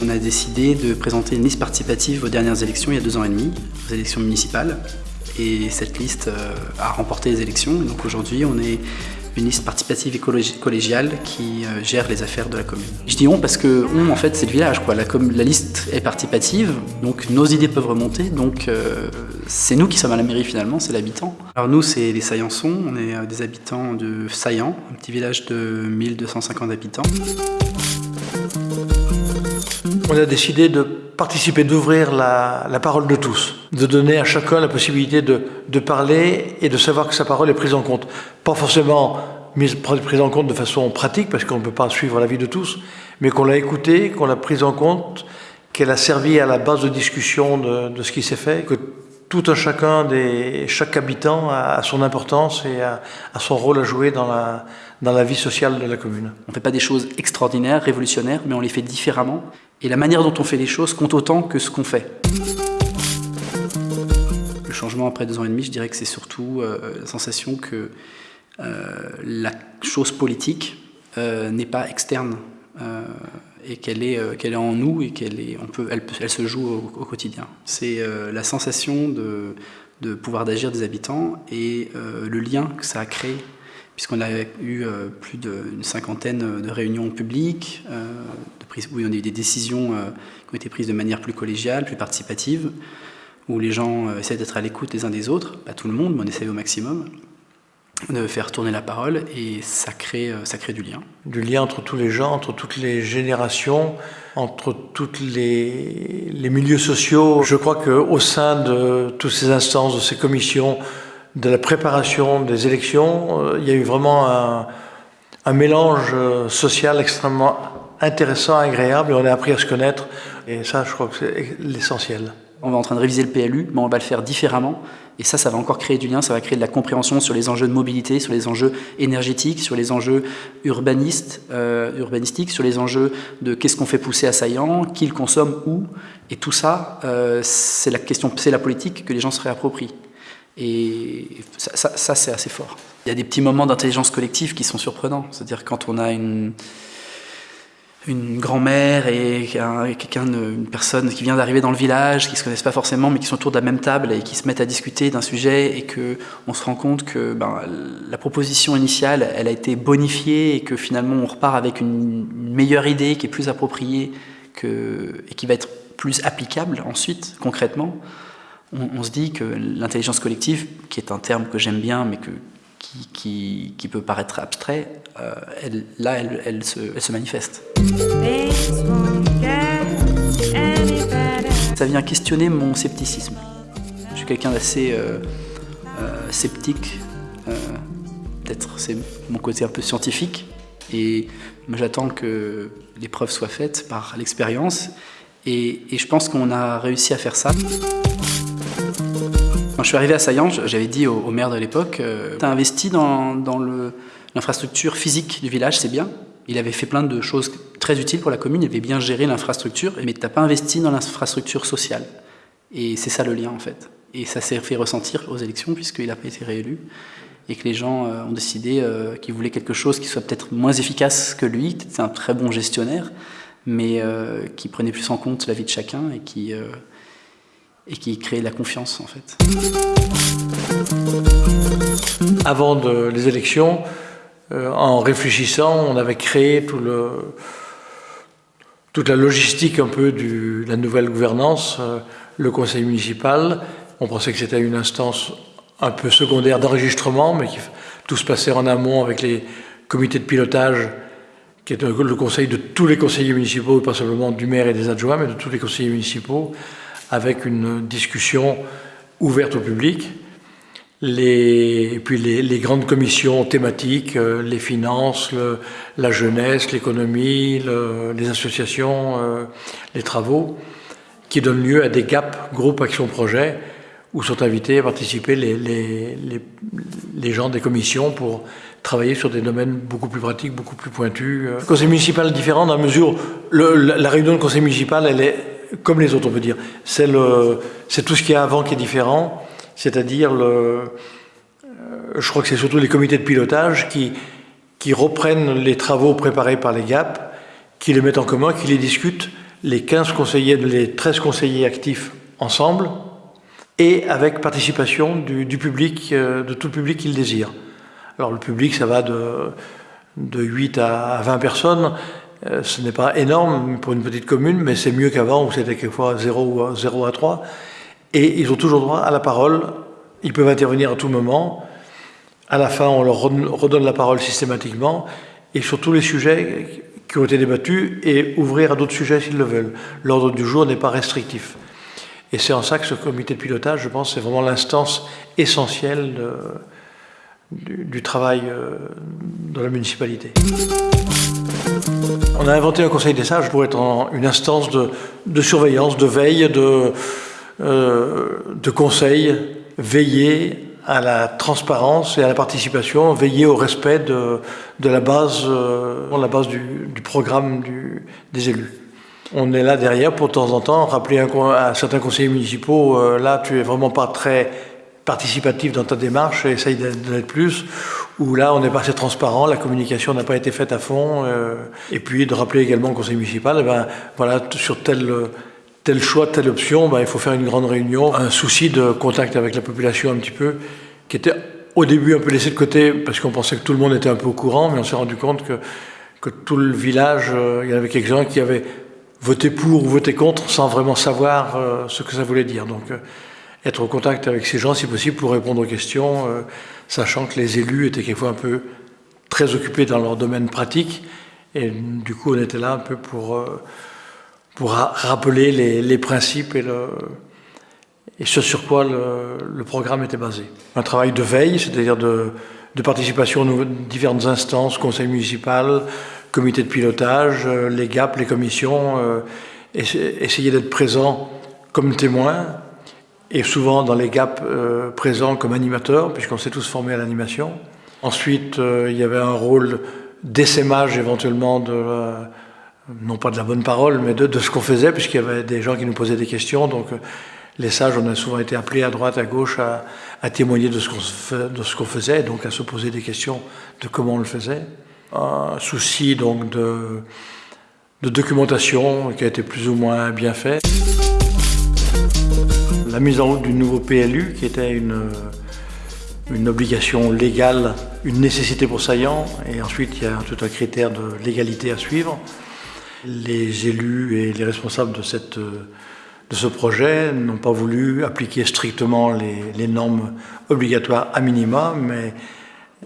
On a décidé de présenter une liste participative aux dernières élections il y a deux ans et demi, aux élections municipales. Et cette liste euh, a remporté les élections. donc aujourd'hui, on est une liste participative et collégiale qui euh, gère les affaires de la commune. Je dis on parce que on, en fait, c'est le village. Quoi. La, liste est participative, donc nos idées peuvent remonter. Donc euh, c'est nous qui sommes à la mairie finalement, c'est l'habitant. Alors nous, c'est les Saillançons. On est des habitants de Saillant, un petit village de 1250 habitants. On a décidé de participer, d'ouvrir la, parole de tous, de donner à chacun la possibilité de, parler et de savoir que sa parole est prise en compte. Pas forcément prise en compte de façon pratique, parce qu'on ne peut pas suivre la vie de tous, mais qu'on l'a écoutée, qu'on l'a prise en compte, qu'elle a servi à la base de discussion de, ce qui s'est fait, que tout un chacun, des, chaque habitant a, son importance et a, son rôle à jouer dans la vie sociale de la commune. On ne fait pas des choses extraordinaires, révolutionnaires, mais on les fait différemment. Et la manière dont on fait les choses compte autant que ce qu'on fait. Le changement après deux ans et demi, je dirais que c'est surtout euh, la sensation que euh, la chose politique euh, n'est pas externe et qu'elle est, qu'elle est en nous et qu'elle est, on peut, elle, se joue au, quotidien. C'est la sensation de, de pouvoir d'agir des habitants et le lien que ça a créé puisqu'on a eu plus d'une cinquantaine de réunions publiques, de prise, où on a eu des décisions qui ont été prises de manière plus collégiale, plus participative, où les gens essaient d'être à l'écoute les uns des autres, pas tout le monde, mais on essaie au maximum de faire tourner la parole et ça crée, euh, ça crée du lien. Du lien entre tous les gens, entre toutes les générations, entre tous les, les, milieux sociaux. Je crois qu'au sein de toutes ces instances, de ces commissions, de la préparation des élections, euh, il y a eu vraiment un, mélange euh, social extrêmement intéressant, agréable, et on a appris à se connaître, et ça, je crois que c'est l'essentiel. On va en train de réviser le PLU, mais on va le faire différemment. Et ça, ça va encore créer du lien, ça va créer de la compréhension sur les enjeux de mobilité, sur les enjeux énergétiques, sur les enjeux urbanistes, euh, urbanistiques, sur les enjeux de qu'est-ce qu'on fait pousser à Saillant, qui le consomme, où. Et tout ça, c'est la question, c'est la politique que les gens se réapproprient. Et ça, c'est assez fort. Il y a des petits moments d'intelligence collective qui sont surprenants. C'est-à-dire quand on a une grand-mère et quelqu'un, une personne qui vient d'arriver dans le village, qui se connaissent pas forcément, mais qui sont autour de la même table et qui se mettent à discuter d'un sujet et que on se rend compte que ben, la proposition initiale, elle a été bonifiée et que finalement on repart avec une, meilleure idée qui est plus appropriée et qui va être plus applicable ensuite, concrètement. On, se dit que l'intelligence collective, qui est un terme que j'aime bien, mais qui, peut paraître abstrait, euh, là, elle, se, manifeste. Ça vient questionner mon scepticisme. Je suis quelqu'un d'assez euh, euh, sceptique, peut-être c'est mon côté un peu scientifique, et j'attends que les preuves soient faites par l'expérience, et je pense qu'on a réussi à faire ça. Quand je suis arrivé à Saillant, j'avais dit au, maire de l'époque, euh, tu as investi dans, l'infrastructure physique du village, c'est bien. Il avait fait plein de choses très utiles pour la commune, il avait bien géré l'infrastructure, mais tu n'as pas investi dans l'infrastructure sociale. Et c'est ça le lien en fait. Et ça s'est fait ressentir aux élections puisqu'il n'a pas été réélu et que les gens euh, ont décidé euh, qu'ils voulaient quelque chose qui soit peut-être moins efficace que lui, c'est un très bon gestionnaire, mais qui prenait plus en compte la vie de chacun et qui et qui crée la confiance en fait. Avant les élections, euh, en réfléchissant, on avait créé toute la logistique un peu de la nouvelle gouvernance, euh, le conseil municipal. On pensait que c'était une instance un peu secondaire d'enregistrement, mais qui tout se passait en amont avec les comités de pilotage, qui est le conseil de tous les conseillers municipaux, pas simplement du maire et des adjoints, mais de tous les conseillers municipaux, avec une discussion ouverte au public. Et puis les, grandes commissions thématiques, euh, les finances, la jeunesse, l'économie, les associations, euh, les travaux, qui donnent lieu à des GAP, groupes action projet, où sont invités à participer les, gens des commissions pour travailler sur des domaines beaucoup plus pratiques, beaucoup plus pointus. Le conseil municipal est différent dans la mesure, le, la réunion de conseil municipal, elle est comme les autres, on peut dire. C'est tout ce qu'il y a avant qui est différent, c'est-à-dire, le, je crois que c'est surtout les comités de pilotage qui, reprennent les travaux préparés par les GAP, qui les mettent en commun, qui les discutent, les 15 conseillers, les 13 conseillers actifs ensemble, et avec participation du, public, euh, de tout le public qui le désire. Alors le public, ça va de, de 8 à 20 personnes. Euh, ce n'est pas énorme pour une petite commune, mais c'est mieux qu'avant où c'était quelquefois 0, 0 à 3. Et ils ont toujours droit à la parole. Ils peuvent intervenir à tout moment. À la fin, on leur redonne la parole systématiquement et sur tous les sujets qui ont été débattus et ouvrir à d'autres sujets s'ils le veulent. L'ordre du jour n'est pas restrictif. Et c'est en ça que ce comité de pilotage, je pense, c'est vraiment l'instance essentielle du, travail euh, dans la municipalité. On a inventé un conseil des sages pour être une instance de, surveillance, de veille, de, euh, de conseil, veiller à la transparence et à la participation, veiller au respect de, la base, euh, la base du, programme des élus. On est là derrière pour de temps en temps rappeler à certains conseillers municipaux, euh, là tu es vraiment pas très participatif dans ta démarche, essaye d'être plus, ou là on n'est pas assez transparent, la communication n'a pas été faite à fond, euh, et puis de rappeler également au conseil municipal, eh ben, voilà, sur tel, tel choix, telle option, ben, il faut faire une grande réunion, un souci de contact avec la population un petit peu, qui était au début un peu laissé de côté, parce qu'on pensait que tout le monde était un peu au courant, mais on s'est rendu compte que, que tout le village, euh, il y avait quelques-uns qui avaient voter pour ou voter contre sans vraiment savoir euh, ce que ça voulait dire. Donc être au contact avec ces gens si possible pour répondre aux questions, sachant que les élus étaient quelquefois un peu très occupés dans leur domaine pratique. Et du coup, on était là un peu pour, pour rappeler les, principes et, ce sur quoi le, programme était basé. Un travail de veille, c'est-à-dire de, de participation aux différentes instances, conseil municipal, comité de pilotage, euh, les GAP, les commissions, euh, essayer d'être présent comme témoin, et souvent dans les GAP euh, présents comme animateur, puisqu'on s'est tous formés à l'animation. Ensuite, il y avait un rôle d'essaimage éventuellement de, non pas de la bonne parole, mais de, ce qu'on faisait, puisqu'il y avait des gens qui nous posaient des questions. Donc les sages, on a souvent été appelés à droite, à gauche à, témoigner de ce qu'on faisait, donc à se poser des questions de comment on le faisait un souci donc de, de, documentation qui a été plus ou moins bien fait. La mise en route du nouveau PLU qui était une, obligation légale, une nécessité pour saillant, et ensuite il y a tout un critère de légalité à suivre. Les élus et les responsables de, ce projet n'ont pas voulu appliquer strictement les, les normes obligatoires à minima, mais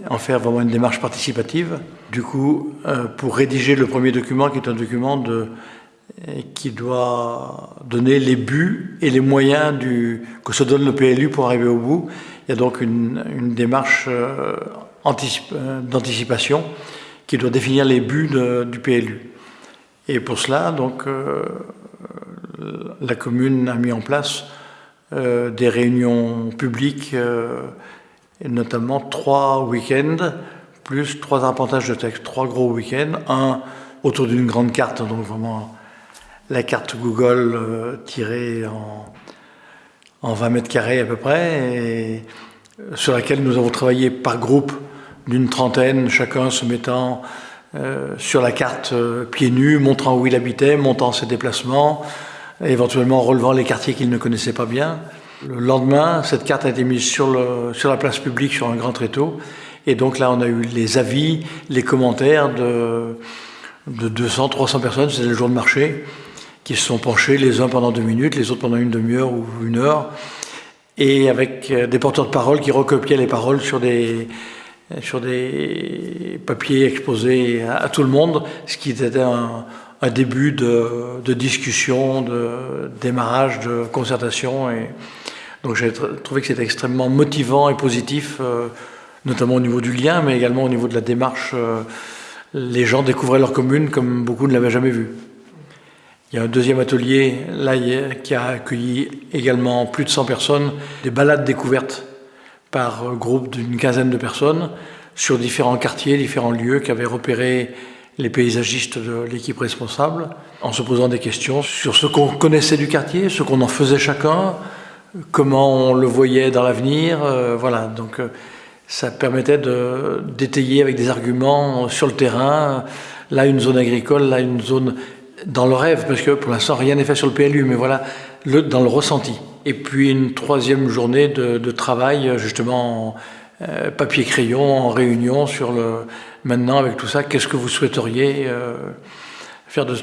en faire vraiment une démarche participative. Du coup, euh, pour rédiger le premier document, qui est un document de, qui doit donner les buts et les moyens que se donne le PLU pour arriver au bout, il y a donc une, démarche euh, euh, d'anticipation qui doit définir les buts du PLU. Et pour cela, donc, la commune a mis en place des réunions publiques notamment trois week-ends, plus trois arpentages de texte, trois gros week-ends, un autour d'une grande carte, donc vraiment la carte Google euh, tirée en, en 20 mètres carrés à peu près, et sur laquelle nous avons travaillé par groupe d'une trentaine, chacun se mettant euh, sur la carte euh, pieds nus, montrant où il habitait, montant ses déplacements, éventuellement relevant les quartiers qu'il ne connaissait pas bien. Le lendemain, cette carte a été mise sur la place publique sur un grand tréteau. Et donc là, on a eu les avis, les commentaires de, de 200, 300 personnes, c'était le jour de marché, qui se sont penchés les uns pendant deux minutes, les autres pendant une demi-heure ou une heure, et avec euh, des porteurs de parole qui recopiaient les paroles sur des, sur des papiers exposés à, tout le monde, ce qui était un, début de, discussion, de démarrage, de concertation. Et, donc j'ai trouvé que c'était extrêmement motivant et positif, euh, notamment au niveau du lien, mais également au niveau de la démarche. Euh, les gens découvraient leur commune comme beaucoup ne l'avaient jamais vu. Il y a un deuxième atelier là, qui a accueilli également plus de 100 personnes, des balades découvertes par groupe d'une quinzaine de personnes sur différents quartiers, différents lieux qu'avaient repérés les paysagistes de l'équipe responsable, en se posant des questions sur ce qu'on connaissait du quartier, ce qu'on en faisait chacun, comment on le voyait dans l'avenir. Euh, voilà, donc euh, ça permettait d'étayer avec des arguments sur le terrain. Là, une zone agricole, là, une zone dans le rêve, parce que pour l'instant, rien n'est fait sur le PLU, mais voilà, dans le ressenti. Et puis une troisième journée de, travail, justement, en euh, papier-crayon, en réunion sur le. Maintenant, avec tout ça, qu'est-ce que vous souhaiteriez faire de,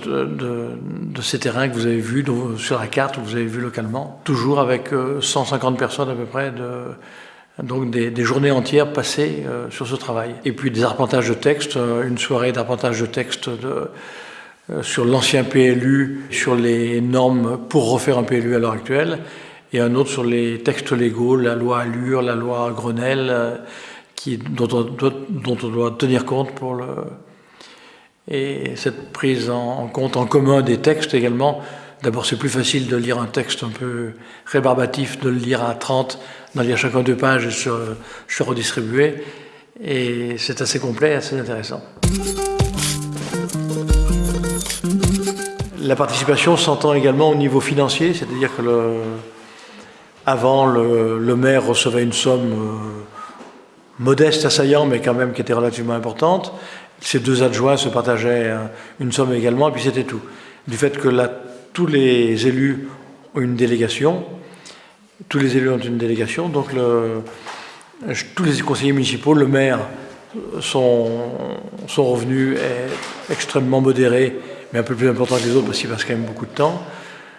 ces terrains que vous avez vus sur la carte, que vous avez vus localement, toujours avec 150 personnes à peu près donc des, journées entières passées euh, sur ce travail. Et puis des arpentages de texte, euh, une soirée d'arpentage de texte de, euh, sur l'ancien PLU, sur les normes pour refaire un PLU à l'heure actuelle, et un autre sur les textes légaux, la loi Allure, la loi Grenelle, qui, dont, on doit, dont, on doit, tenir compte pour le... Et cette prise en compte en commun des textes également, D'abord, c'est plus facile de lire un texte un peu rébarbatif, de le lire à 30, d'en lire chacun deux pages et se, se redistribuer. Et c'est assez complet, assez intéressant. La participation s'entend également au niveau financier, c'est-à-dire que avant, le, maire recevait une somme euh, modeste, assaillant, mais quand même qui était relativement importante. Ses deux adjoints se partageaient euh, une somme également, et puis c'était tout. Du fait que la tous les élus ont une délégation, tous les élus ont une délégation, donc tous les conseillers municipaux, le maire, son, revenu est extrêmement modéré, mais un peu plus important que les autres parce qu'il passe quand même beaucoup de temps.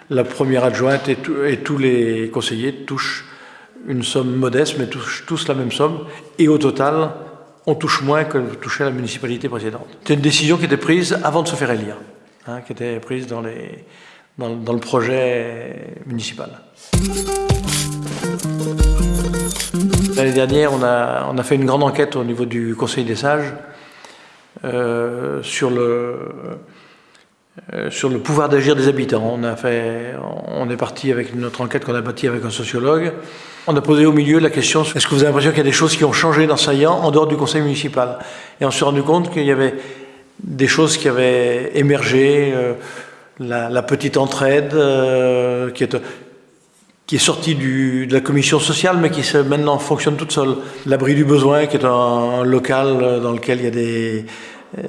La première adjointe et, tous les conseillers touchent une somme modeste, mais touchent tous la même somme, et au total, on touche moins que touchait la municipalité précédente. C'est une décision qui était prise avant de se faire élire, hein, qui était prise dans le projet municipal. L'année dernière, on a, on a, fait une grande enquête au niveau du Conseil des sages euh, sur, le, euh, sur le pouvoir d'agir des habitants. On, a fait, on est parti avec notre enquête qu'on a bâtie avec un sociologue. On a posé au milieu la question est-ce que vous avez l'impression qu'il y a des choses qui ont changé dans Saillant en dehors du Conseil municipal? Et on s'est rendu compte qu'il y avait des choses qui avaient émergé. Euh, la, petite entraide euh, qui, est, sortie de la commission sociale, mais qui maintenant fonctionne toute seule. L'abri du besoin, qui est un, local dans lequel il y a des,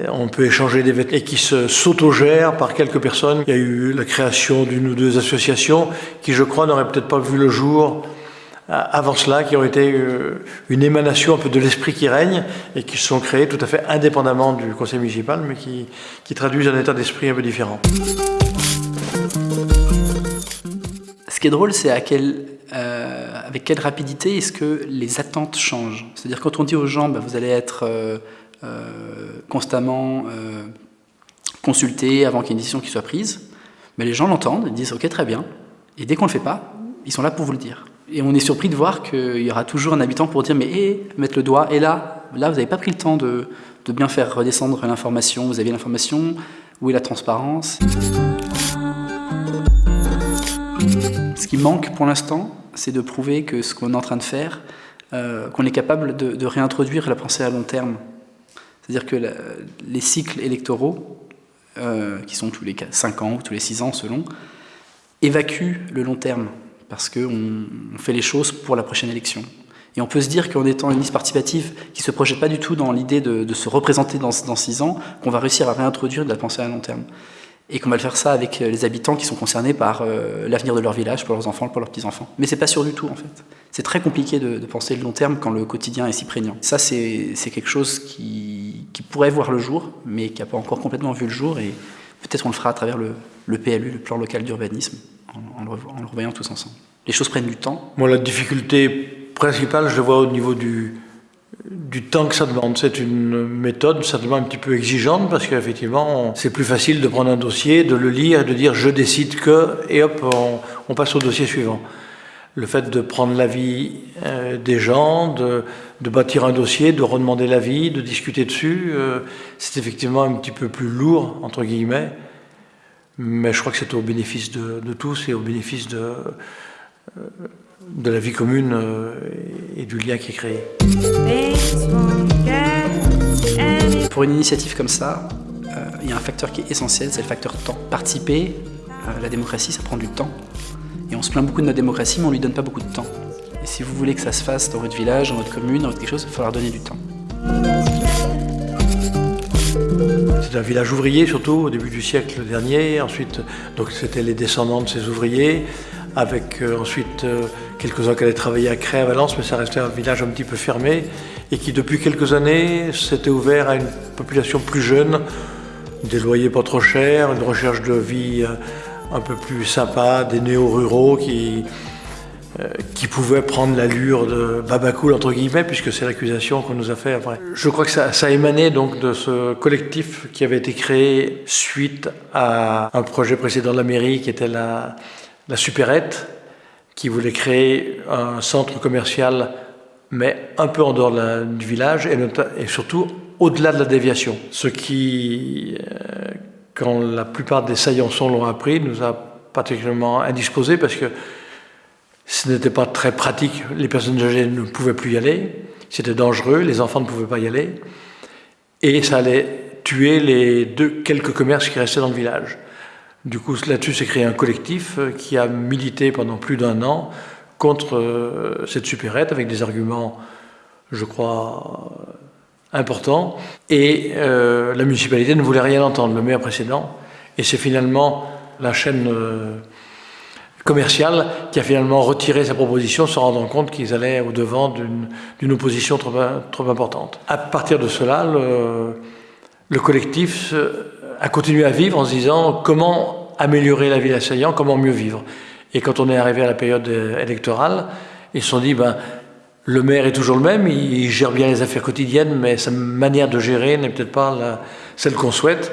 on peut échanger des vêtements et qui se s'autogère par quelques personnes. Il y a eu la création d'une ou deux associations qui, je crois, n'auraient peut-être pas vu le jour avant cela, qui ont été euh, une émanation un peu de l'esprit qui règne et qui se sont créées tout à fait indépendamment du conseil municipal, mais qui, traduisent un état d'esprit un peu différent. Ce qui est drôle, c'est euh, avec quelle rapidité est-ce que les attentes changent? C'est-à-dire quand on dit aux gens, bah, vous allez être euh, constamment consultés avant qu'il y ait une décision qui soit prise, mais les gens l'entendent, ils disent ok très bien, et dès qu'on ne le fait pas, ils sont là pour vous le dire. Et on est surpris de voir qu'il y aura toujours un habitant pour dire mais hé, mettre le doigt, et là, là vous n'avez pas pris le temps de, bien faire redescendre l'information, vous avez l'information, où est la transparence? Ce qui manque pour l'instant, c'est de prouver que ce qu'on est en train de faire, euh, qu'on est capable de, réintroduire la pensée à long terme. C'est-à-dire que les cycles électoraux, euh, qui sont tous les 5 ans ou tous les 6 ans selon, évacuent le long terme parce qu'on fait les choses pour la prochaine élection. Et on peut se dire qu'en étant une liste participative qui ne se projette pas du tout dans l'idée de, se représenter dans, dans six ans, qu'on va réussir à réintroduire de la pensée à long terme. Et qu'on va le faire ça avec les habitants qui sont concernés par euh, l'avenir de leur village, pour leurs enfants, pour leurs petits-enfants. Mais c'est pas sûr du tout, en fait. C'est très compliqué de, penser le long terme quand le quotidien est si prégnant. Ça, c'est quelque chose qui, pourrait voir le jour, mais qui n'a pas encore complètement vu le jour. Et peut-être on le fera à travers le, le PLU, le plan local d'urbanisme en, le, revoyant tous ensemble. Les choses prennent du temps. Moi, la difficulté principale, je la vois au niveau du, du temps que ça demande. C'est une méthode certainement un petit peu exigeante parce qu'effectivement, c'est plus facile de prendre un dossier, de le lire et de dire je décide que, et hop, on, passe au dossier suivant. Le fait de prendre l'avis euh, des gens, de, bâtir un dossier, de redemander l'avis, de discuter dessus, euh, c'est effectivement un petit peu plus lourd, entre guillemets. Mais je crois que c'est au bénéfice de, tous et au bénéfice de, euh, la vie commune et du lien qui est créé. Pour une initiative comme ça, il y a un facteur qui est essentiel, c'est le facteur temps. Participer à la démocratie, ça prend du temps. Et on se plaint beaucoup de notre démocratie, mais on lui donne pas beaucoup de temps. Et si vous voulez que ça se fasse dans votre village, dans votre commune, dans votre quelque chose, il va falloir donner du temps. C'est un village ouvrier surtout au début du siècle dernier. Ensuite, donc c'était les descendants de ces ouvriers, avec euh, ensuite euh, quelques-uns qui allaient travailler à Cré à Valence, mais ça restait un village un petit peu fermé et qui depuis quelques années s'était ouvert à une population plus jeune, des loyers pas trop chers, une recherche de vie euh, un peu plus sympa, des néo-ruraux qui, euh, qui pouvaient prendre l'allure de babacool entre guillemets, puisque c'est l'accusation qu'on nous a fait après. Je crois que ça, ça émanait donc de ce collectif qui avait été créé suite à un projet précédent de la mairie qui était la, la supérette, qui voulait créer un centre commercial mais un peu en dehors du village et, et surtout au-delà de la déviation. Ce qui, euh, quand la plupart des saillançons l'ont appris, nous a particulièrement indisposés parce que ce n'était pas très pratique. Les personnes âgées ne pouvaient plus y aller, c'était dangereux, les enfants ne pouvaient pas y aller, et ça allait tuer les deux, quelques commerces qui restaient dans le village. Du coup, là-dessus s'est créé un collectif euh, qui a milité pendant plus d'un an contre euh, cette supérette avec des arguments, je crois, importants. Et euh, la municipalité ne voulait rien entendre, le maire précédent. Et c'est finalement la chaîne euh, commerciale qui a finalement retiré sa proposition, se rendant compte qu'ils allaient au-devant d'une opposition trop, importante. À partir de cela, le, le, collectif a continué à vivre en se disant comment améliorer la vie d'assaillant, comment mieux vivre. Et quand on est arrivé à la période électorale, ils se sont dit, ben, le maire est toujours le même, il gère bien les affaires quotidiennes, mais sa manière de gérer n'est peut-être pas celle qu'on souhaite.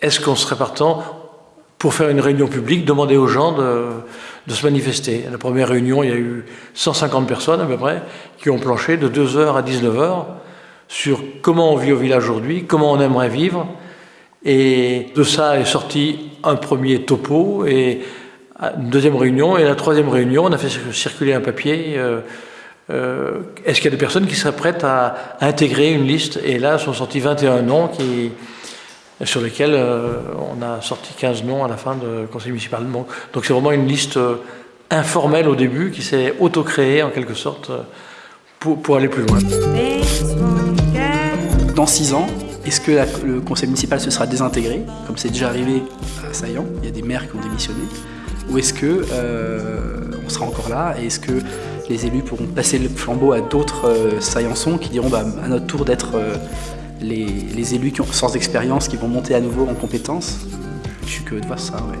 Est-ce qu'on serait partant pour faire une réunion publique, demander aux gens de, de, se manifester? La première réunion, il y a eu 150 personnes à peu près qui ont planché de 2h à 19h sur comment on vit au village aujourd'hui, comment on aimerait vivre. Et de ça est sorti un premier topo et une deuxième réunion, et la troisième réunion, on a fait circuler un papier. Euh, euh, est-ce qu'il y a des personnes qui seraient prêtes à, intégrer une liste Et là sont sortis 21 noms sur lesquels euh, on a sorti 15 noms à la fin du conseil municipal. Donc c'est vraiment une liste informelle au début qui s'est auto-créée en quelque sorte pour, aller plus loin. Dans 6 ans, est-ce que le conseil municipal se sera désintégré, comme c'est déjà arrivé à Saillant Il y a des maires qui ont démissionné. Ou est-ce que euh, on sera encore là est-ce que les élus pourront passer le flambeau à d'autres euh, saillançons qui diront bah, à notre tour d'être euh, les, élus qui ont sens d'expérience qui vont monter à nouveau en compétences Je suis que de voir ça, ouais.